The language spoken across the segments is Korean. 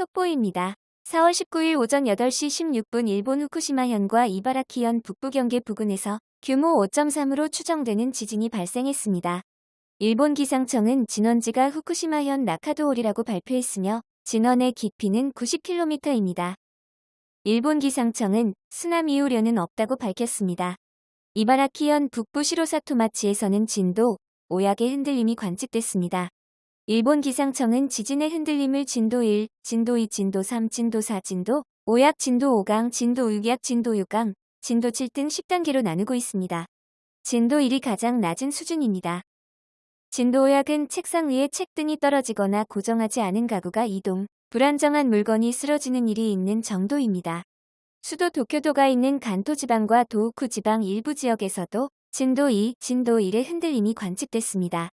속보입니다. 4월 19일 오전 8시 16분 일본 후쿠시마현과 이바라키현 북부 경계 부근에서 규모 5.3으로 추정되는 지진이 발생했습니다. 일본 기상청은 진원지가 후쿠시마현 나카도홀이라고 발표했으며 진원의 깊이는 90km입니다. 일본 기상청은 쓰나미 우려는 없다고 밝혔습니다. 이바라키현 북부 시로사토마치에서는 진도 5약의 흔들림이 관측됐습니다. 일본 기상청은 지진의 흔들림을 진도 1, 진도 2, 진도 3, 진도 4, 진도 5약, 진도 5강, 진도 6약, 진도 6강, 진도 7 등 10단계로 나누고 있습니다. 진도 1이 가장 낮은 수준입니다. 진도 5약은 책상 위에 책 등이 떨어지거나 고정하지 않은 가구가 이동, 불안정한 물건이 쓰러지는 일이 있는 정도입니다. 수도 도쿄도가 있는 간토 지방과 도우쿠 지방 일부 지역에서도 진도 2, 진도 1의 흔들림이 관측됐습니다.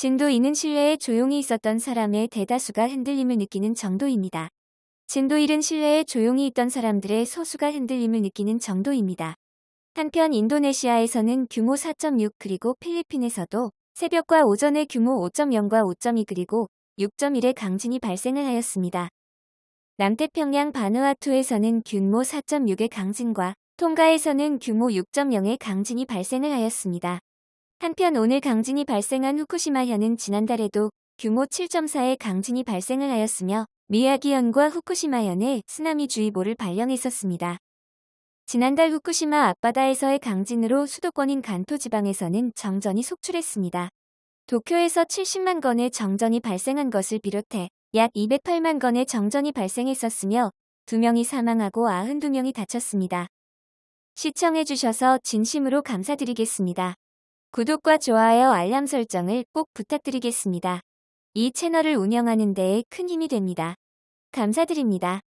진도 2는 실내에 조용히 있었던 사람의 대다수가 흔들림을 느끼는 정도입니다. 진도 1은 실내에 조용히 있던 사람들의 소수가 흔들림을 느끼는 정도입니다. 한편 인도네시아에서는 규모 4.6 그리고 필리핀에서도 새벽과 오전에 규모 5.0과 5.2 그리고 6.1의 강진이 발생을 하였습니다. 남태평양 바누아투에서는 규모 4.6의 강진과 통가에서는 규모 6.0의 강진이 발생을 하였습니다. 한편 오늘 강진이 발생한 후쿠시마현은 지난달에도 규모 7.4의 강진이 발생을 하였으며 미야기현과 후쿠시마현에 쓰나미주의보를 발령했었습니다. 지난달 후쿠시마 앞바다에서의 강진으로 수도권인 간토 지방에서는 정전이 속출했습니다. 도쿄에서 70만 건의 정전이 발생한 것을 비롯해 약 208만 건의 정전이 발생했었으며 2명이 사망하고 92명이 다쳤습니다. 시청해주셔서 진심으로 감사드리겠습니다. 구독과 좋아요 알람 설정을 꼭 부탁드리겠습니다. 이 채널을 운영하는 데에 큰 힘이 됩니다. 감사드립니다.